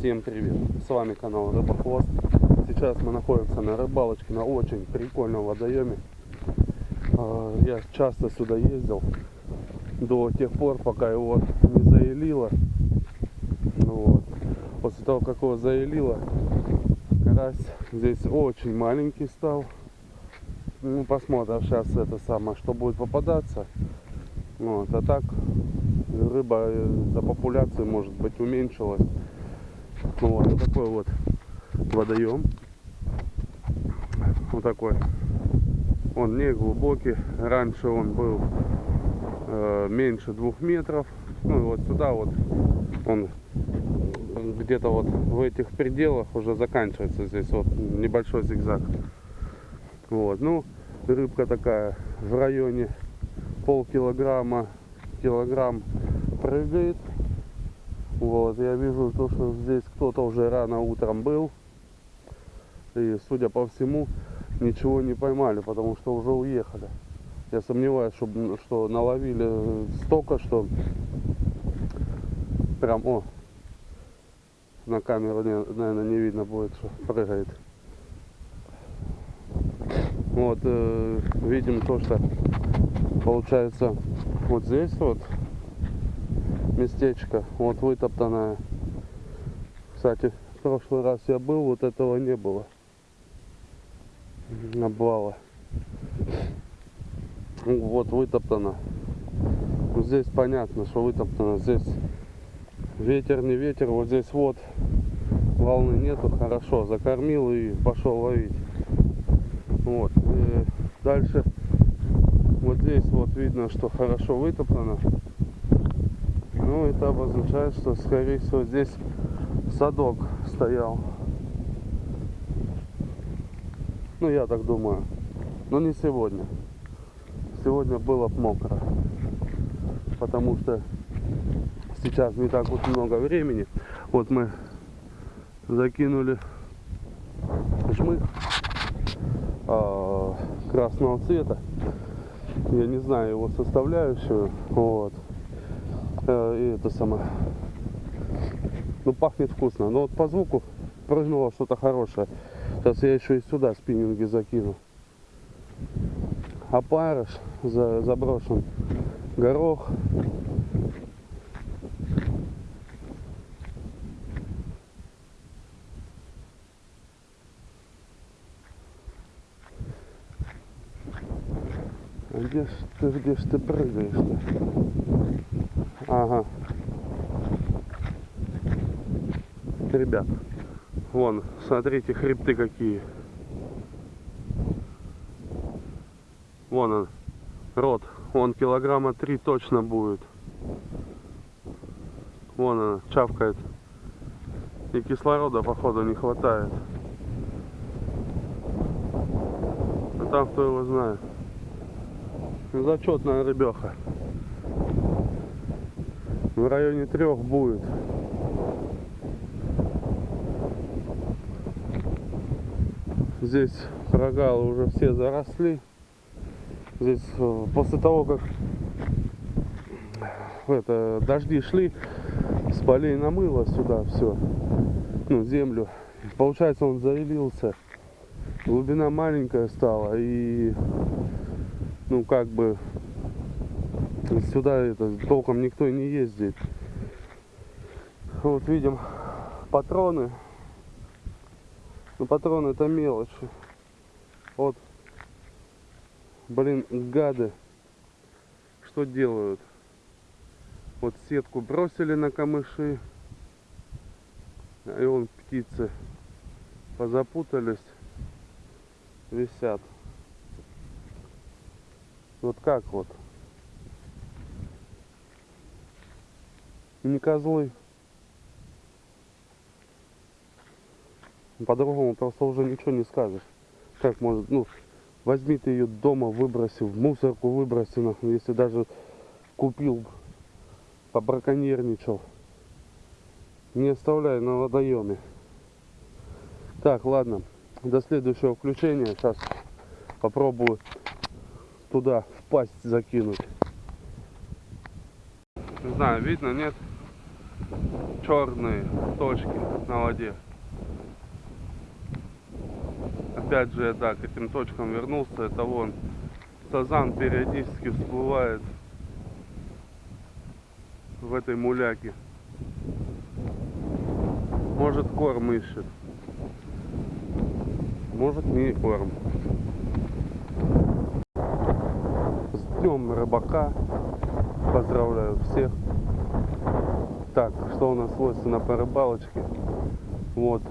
Всем привет! С вами канал Рыбохвост. Сейчас мы находимся на рыбалочке на очень прикольном водоеме. А, Я часто сюда ездил до тех пор, пока его не заелило. Ну вот. После того, как его заелило, карась здесь очень маленький стал. Ну, посмотрим сейчас это самое, что будет попадаться. Вот. А так рыба э, за популяцией может быть уменьшилась. Ну вот, вот такой вот водоем. Вот такой. Он не глубокий. Раньше он был э, меньше двух метров. Ну и вот сюда вот он где-то вот в этих пределах уже заканчивается здесь вот небольшой зигзаг. Вот, ну рыбка такая в районе полкилограмма, килограмм прыгает. Вот, я вижу то, что здесь кто-то уже рано утром был. И, судя по всему, ничего не поймали, потому что уже уехали. Я сомневаюсь, что, что наловили столько, что прям, о, на камеру, наверное, не видно будет, что прыгает. Вот, э, видим то, что получается вот здесь вот местечко, вот вытоптанное. Кстати, в прошлый раз я был, вот этого не было. Обвала. Вот вытоптано. Здесь понятно, что вытоптано. Здесь ветер, не ветер. Вот здесь вот волны нету. Хорошо, закормил и пошел ловить. Вот. И дальше вот здесь вот видно, что хорошо вытоптано. Ну, это обозначает, что, скорее всего, здесь садок стоял. Ну, я так думаю. Но не сегодня. Сегодня было мокро. Потому что сейчас не так вот много времени. Вот мы закинули жмых а, красного цвета. Я не знаю его составляющую. Вот. Э, и это самое. Ну, пахнет вкусно. Но вот по звуку прыгнуло что-то хорошее. Сейчас я еще и сюда спиннинги закину. Опарыш за, заброшен. Горох. А где ж ты, где ж ты прыгаешь-то? Ага. Ребят, вон, смотрите, хребты какие. Вон он, рот. Он килограмма три точно будет. Вон она, чавкает. И кислорода, походу, не хватает. А там кто его знает. Зачетная рыбеха. В районе трех будет. Здесь прогалы уже все заросли. Здесь э, после того, как это, дожди шли, с полей намыло сюда все, ну, землю. Получается, он заилился. Глубина маленькая стала и, ну, как бы, сюда это толком никто не ездит. Вот видим патроны. Ну, патроны это мелочь. Вот, блин, гады, что делают? Вот сетку бросили на камыши, и он птицы позапутались, висят. Вот как вот? Не козлы. По-другому просто уже ничего не скажешь. Как может, ну, возьми ты ее дома, выброси, в мусорку выброси, нахуй, если даже купил, побраконьерничал. Не оставляй на водоеме. Так, ладно, до следующего включения. Сейчас попробую туда в пасть закинуть. Не знаю, видно, нет? Черные точки на воде. Опять же, я да, к этим точкам вернулся. Это вон сазан периодически всплывает в этой муляке. Может корм ищет. Может не корм. С рыбака. Поздравляю всех. Так, что у нас свойственно по рыбалочке? Вот,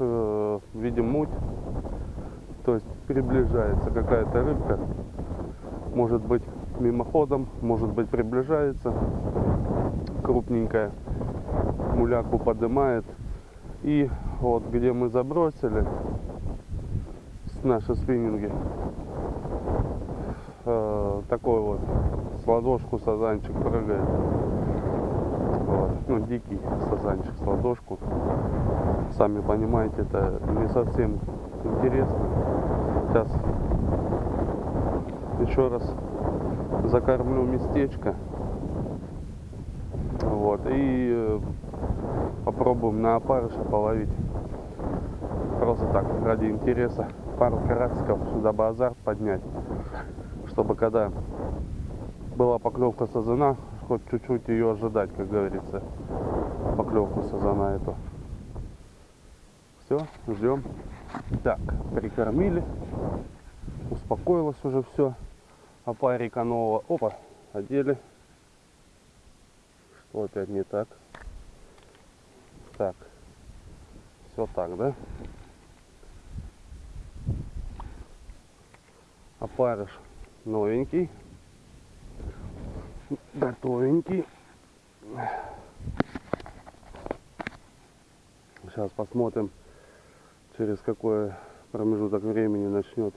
э, видим муть. То есть приближается какая-то рыбка. Может быть мимоходом, может быть приближается. Крупненькая. Муляку поднимает. И вот где мы забросили наши спиннинги, э, такой вот с ладошку сазанчик прыгает. Вот. Ну, дикий сазанчик с ладошку. Сами понимаете, это не совсем интересно. Сейчас еще раз закормлю местечко. Вот. И э, попробуем на опарыша половить. Просто так, ради интереса. Пару карасиков, дабы азарт поднять. Чтобы когда была поклевка сазана, хоть чуть-чуть ее ожидать, как говорится. Поклевку сазана эту. Все, ждем. Так, прикормили. Успокоилось уже все. Опарика нового. Опа, одели. Что опять не так? Так. Все так, да? Опарыш новенький. Готовенький. Сейчас посмотрим, через какой промежуток времени начнет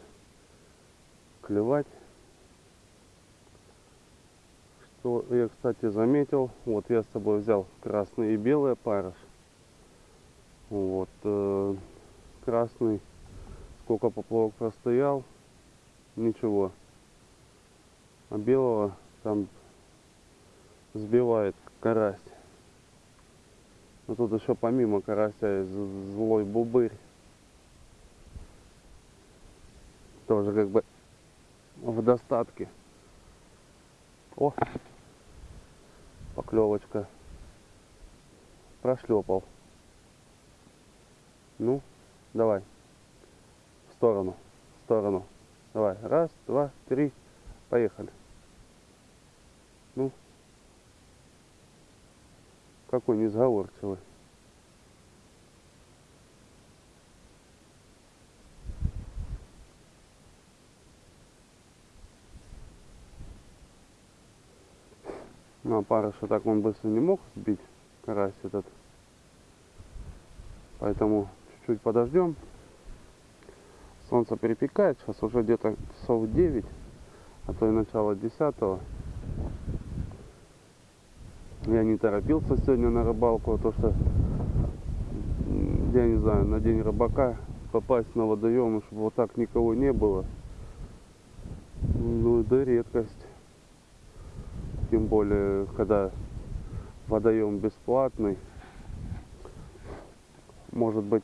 клевать. Что я, кстати, заметил, вот я с собой взял красный и белый опарыш. Вот, э, красный, сколько поплавок простоял, ничего. А белого там сбивает карась. Но тут еще помимо карася злой бубырь. Тоже как бы в достатке. О, поклевочка. Прошлепал. Ну, давай. В сторону. В сторону. Давай. Раз, два, три. Поехали. Ну. Какой несговорчивый. Ну, а парыша так он быстро не мог сбить, карась этот. Поэтому чуть-чуть подождем. Солнце перепекает, сейчас уже где-то часов 9, а то и начало 10. Я не торопился сегодня на рыбалку, а то что, я не знаю, на день рыбака попасть на водоем, чтобы вот так никого не было. Ну, да редкость. Тем более, когда водоем бесплатный. Может быть,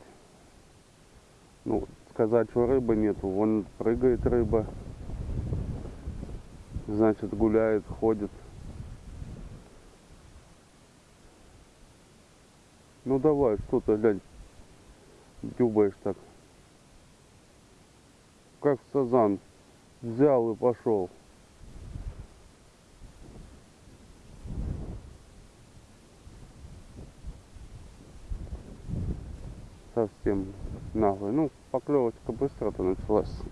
ну, сказать, что рыбы нету. Вон прыгает рыба. Значит, гуляет, ходит. Ну давай, что-то, глянь, дюбаешь так. Как сазан. Взял и пошел. Совсем наглый. Ну, поклевочка быстро-то началась.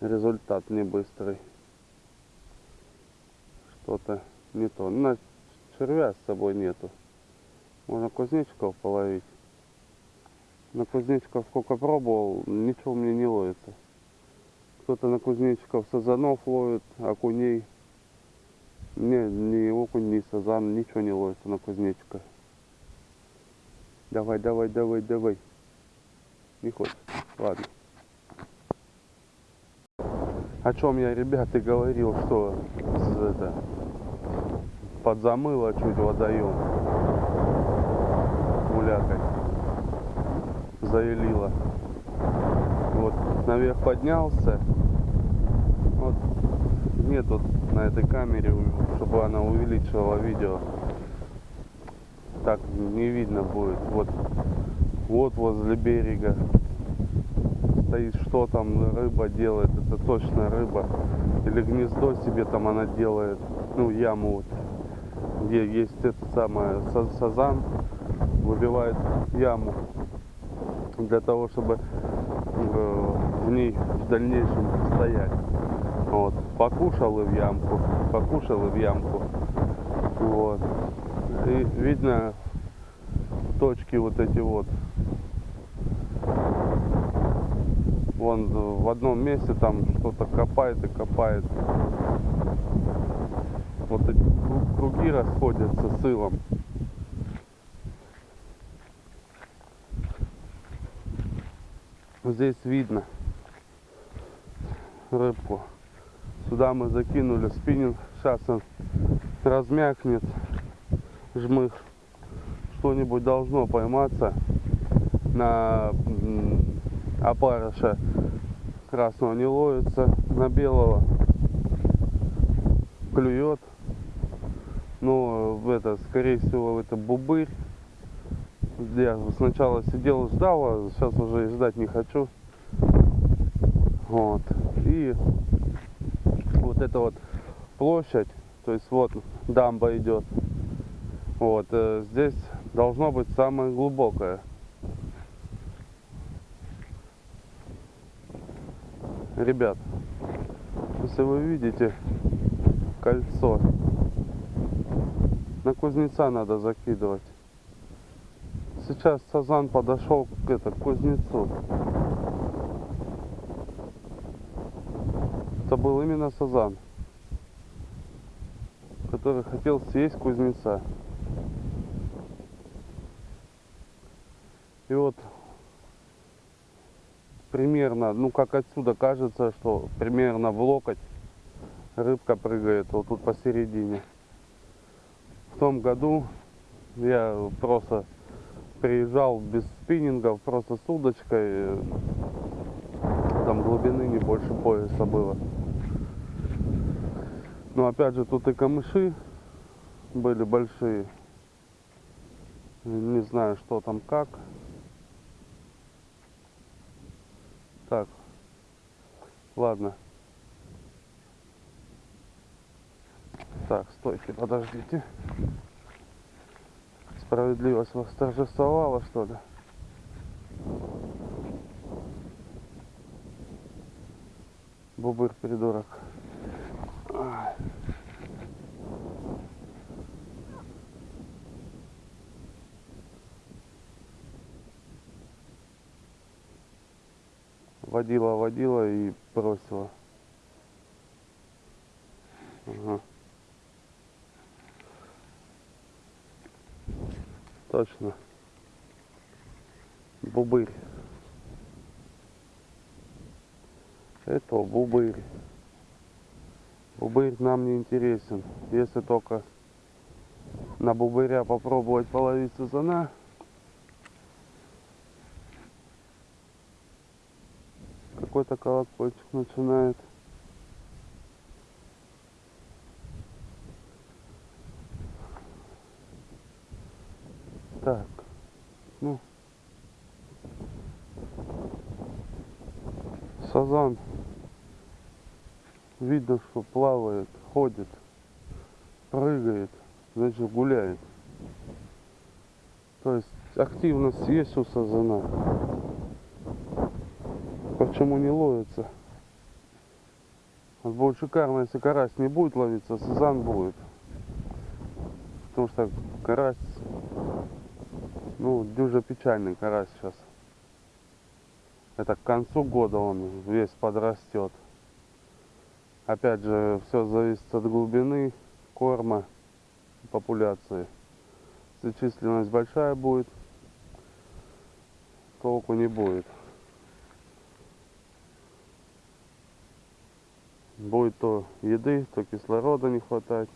Результат не быстрый. Что-то не то. На червя с собой нету. Можно кузнечиков половить. На кузнечиков сколько пробовал, ничего мне не ловится. Кто-то на кузнечиков сазанов ловит, окуней. Не, ни окунь, ни сазан, ничего не ловится на кузнечиках. Давай, давай, давай, давай. Не хочет. Ладно. О чем я, ребята, говорил, что это, подзамыло чуть водоем. Мулякой заелила. Вот наверх поднялся. Вот нет вот на этой камере, чтобы она увеличивала видео. Так не видно будет. Вот, вот возле берега стоит, что там рыба делает. Это точно рыба. Или гнездо себе там она делает. Ну, яму вот. Где есть это самое сазан. Выбивает яму. Для того, чтобы э, в ней в дальнейшем стоять. Вот. Покушал и в ямку. Покушал и в ямку. Вот. И видно точки вот эти вот. Вон в одном месте там что-то копает и копает. Вот эти круги расходятся с илом. Здесь видно рыбку. Сюда мы закинули спиннинг. Сейчас он размякнет жмых. Что-нибудь должно пойматься на опарыша красного не ловится, на белого клюет. Но это, скорее всего, это бубырь. Я сначала сидел и ждал, а сейчас уже и ждать не хочу. Вот. И вот эта вот площадь, то есть вот дамба идет. Вот, э, здесь должно быть самое глубокое. Ребят, если вы видите кольцо, на кузнеца надо закидывать. Сейчас Сазан подошел к, это, к кузнецу. Это был именно Сазан, который хотел съесть кузнеца. И вот примерно, ну как отсюда кажется, что примерно в локоть рыбка прыгает вот тут посередине. В том году я просто приезжал без спиннингов, просто с удочкой. Там глубины не больше пояса было. Но опять же тут и камыши были большие. Не знаю, что там как. Так. Ладно. Так, стойте, подождите. Справедливость восторжествовала, что ли? Бубыр придурок. водила, водила и бросила. Ага. Точно. Бубырь. Это бубырь. Бубырь нам не интересен. Если только на бубыря попробовать половить сазана, какой-то колокольчик начинает. Так, ну, сазан, видно, что плавает, ходит, прыгает, значит гуляет. То есть активность есть у сазана почему не ловится. Вот будет шикарно, если карась не будет ловиться, сазан будет. Потому что карась, ну, дюжа печальный карась сейчас. Это к концу года он весь подрастет. Опять же, все зависит от глубины корма, популяции. Если численность большая будет, толку не будет. Будет то еды, то кислорода не хватать.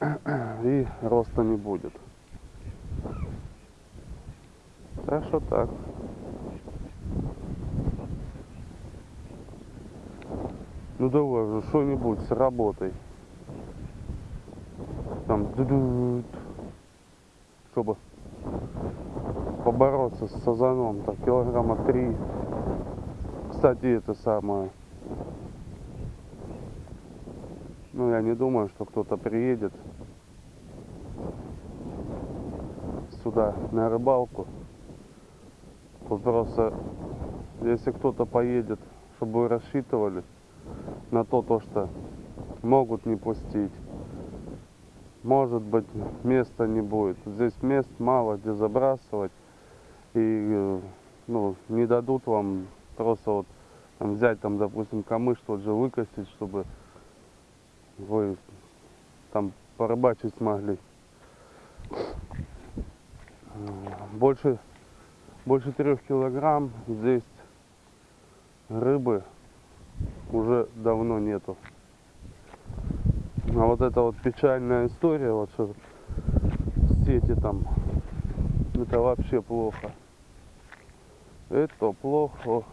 роста не будет. Так что так. Ну давай же, что-нибудь с работой. Там, чтобы побороться с сазаном, так килограмма три. Кстати, это самое. Ну, я не думаю, что кто-то приедет сюда на рыбалку. Тут просто, если кто-то поедет, чтобы вы рассчитывали на то, то, что могут не пустить. Может быть, места не будет. Здесь мест мало, где забрасывать. И э, ну, не дадут вам просто вот там, взять, там, допустим, камыш тот же выкосить, чтобы вы там порыбачить смогли. Больше, больше трех килограмм здесь рыбы уже давно нету. А вот это вот печальная история, вот что сети там, это вообще плохо. Это плохо.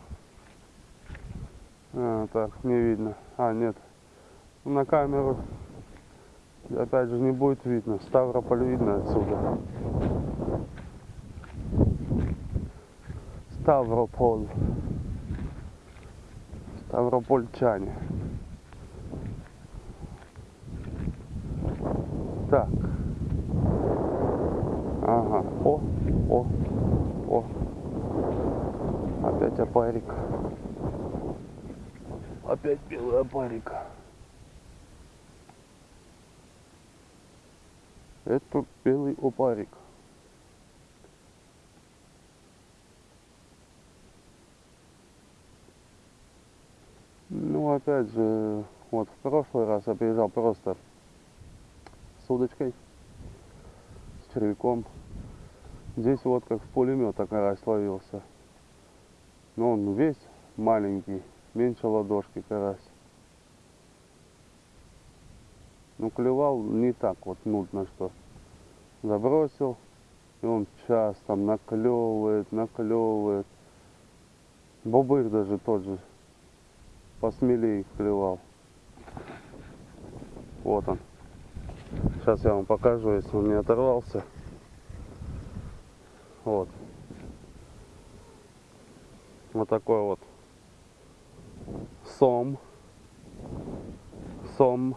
А, так, не видно. А, нет. На камеру опять же не будет видно. Ставрополь видно отсюда. Ставрополь. Ставропольчане. Так. Ага. О, о, о. Опять опарик. Опять белый опарик. Это белый опарик. Ну, опять же, вот в прошлый раз я приезжал просто с удочкой, с червяком. Здесь вот как в пулемет карась ловился. Но он весь маленький, меньше ладошки карась. Ну, клевал не так вот нудно, что забросил, и он час там наклевывает, наклевывает. Бобыр даже тот же посмелее клевал. Вот он. Сейчас я вам покажу, если он не оторвался. Вот. Вот такой вот сом. Сом.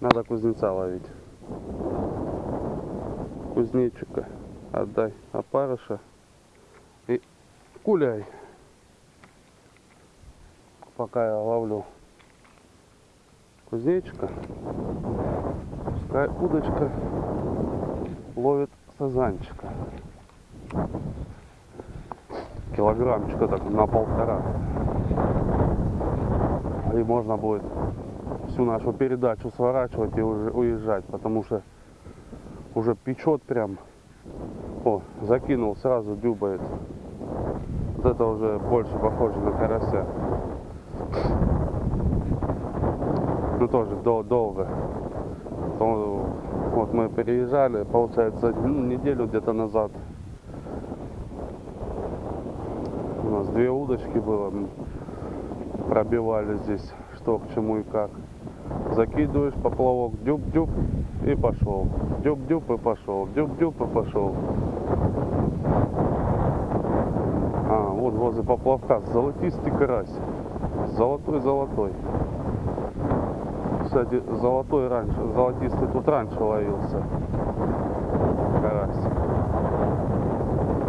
Надо кузнеца ловить. Кузнечика. Отдай опарыша. И гуляй. Пока я ловлю кузнечика. Пускай удочка ловит сазанчика. Килограммчика так на полтора. И можно будет всю нашу передачу сворачивать и уже уезжать, потому что уже печет прям. О, закинул, сразу дюбает. Вот это уже больше похоже на карася. Ну тоже дол долго. Вот мы переезжали, получается, ну, неделю где-то назад. У нас две удочки было. Пробивали здесь, что к чему и как закидываешь поплавок, дюб-дюб и пошел. Дюб-дюб и пошел. Дюб-дюб и пошел. А, вот возле поплавка золотистый карась. Золотой-золотой. Кстати, золотой раньше, золотистый тут раньше ловился. Карась.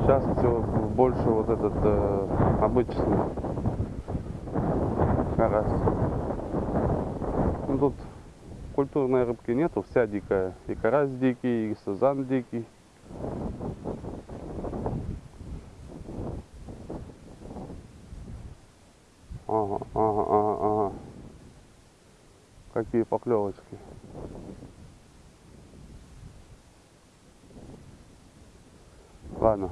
Сейчас все больше вот этот э, обычный карась. Культурной рыбки нету, вся дикая. И карась дикий, и сазан дикий. Ага, ага, ага, ага. Какие поклевочки. Ладно,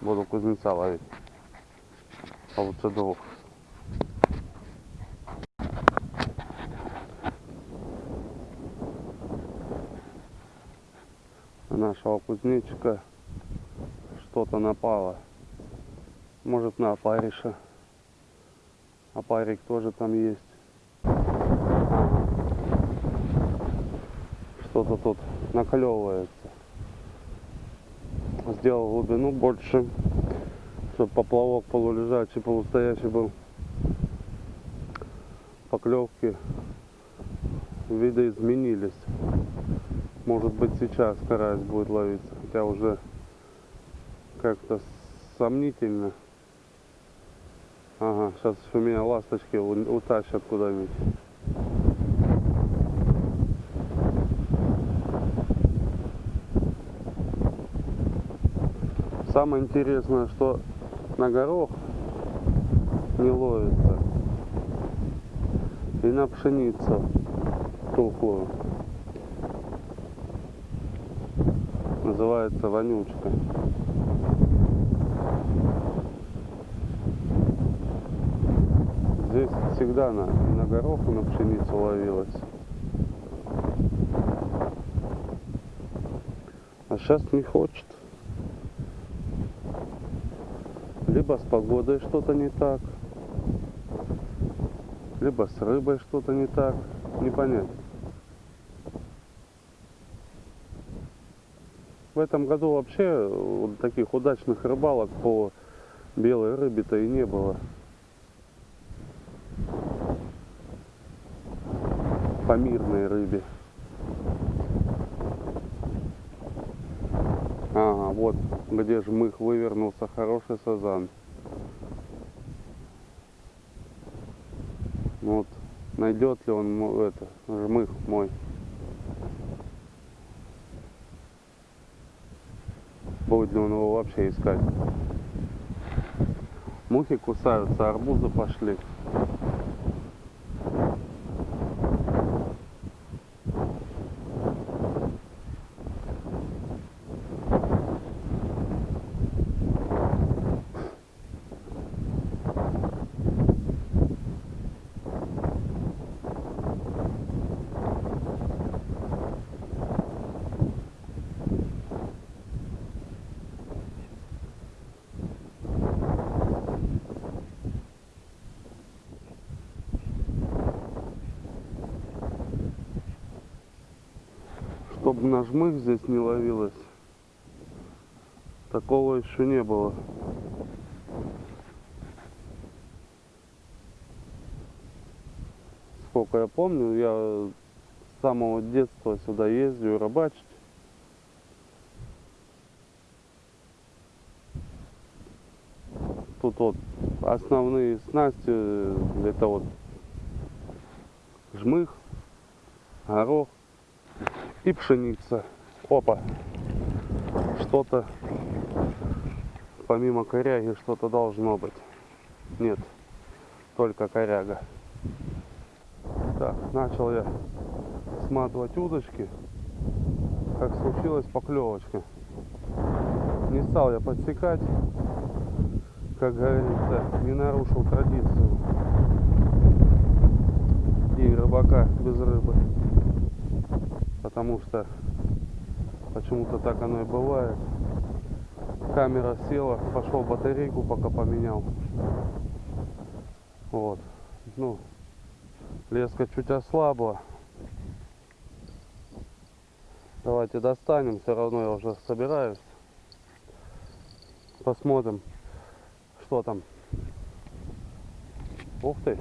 буду кузнеца ловить. А лучше двух. Нашего кузнечика что-то напало. Может на опариша. Опарик тоже там есть. Что-то тут наклевывается. Сделал глубину больше, чтобы поплавок полулежачий, полустоящий был. Поклевки видоизменились. Может быть сейчас карась будет ловиться, хотя уже как-то сомнительно. Ага, сейчас у меня ласточки утащат куда-нибудь. Самое интересное, что на горох не ловится. И на пшеницу тухлую. Называется вонючка. Здесь всегда на, на горох, и на пшеницу ловилась. А сейчас не хочет. Либо с погодой что-то не так, либо с рыбой что-то не так. Не понять. В этом году вообще вот таких удачных рыбалок по белой рыбе-то и не было. По мирной рыбе. Ага, вот где жмых вывернулся, хороший сазан. Вот, найдет ли он это, жмых мой. Будет ли он его вообще искать. Мухи кусаются, арбузы пошли. Чтоб на жмых здесь не ловилось. Такого еще не было. Сколько я помню, я с самого детства сюда ездил рыбачить. Тут вот основные снасти, э, это вот жмых, горох и пшеница. Опа. Что-то помимо коряги что-то должно быть. Нет, только коряга. Так, начал я сматывать удочки, как случилась поклевочка. Не стал я подсекать, как говорится, не нарушил традицию. День рыбака без рыбы. Потому что почему-то так оно и бывает. Камера села, пошел батарейку пока поменял. Вот. Ну, леска чуть ослабла. Давайте достанем, все равно я уже собираюсь. Посмотрим, что там. Ух ты!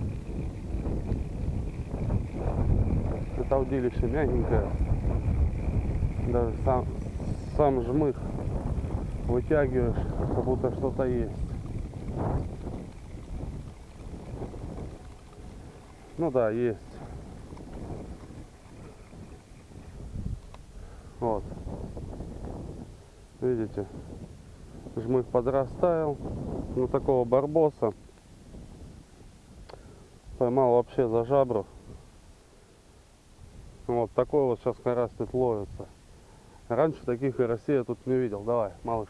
Это удилище мягенькое. Даже сам, сам жмых вытягиваешь, как будто что-то есть. Ну да, есть. Вот. Видите? Жмых подрастаял. Ну такого барбоса. Поймал вообще за жабру. Вот такой вот сейчас карась тут ловится. Раньше таких карасей я тут не видел. Давай, малыш.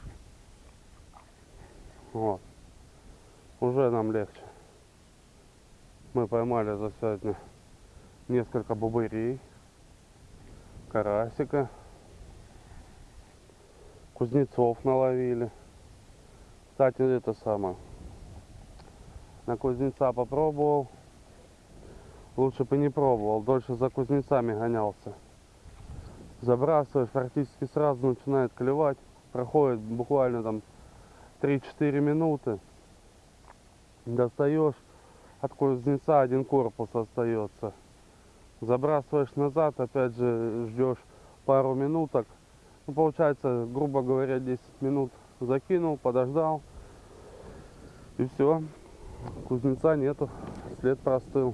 Вот. Уже нам легче. Мы поймали за сегодня несколько бубырей, карасика. Кузнецов наловили. Кстати, это самое. На кузнеца попробовал. Лучше бы не пробовал. Дольше за кузнецами гонялся. Забрасываешь, практически сразу начинает клевать. Проходит буквально там 3-4 минуты. Достаешь. От кузнеца один корпус остается. Забрасываешь назад, опять же ждешь пару минуток. Ну, получается, грубо говоря, 10 минут закинул, подождал. И все. Кузнеца нету. След простыл.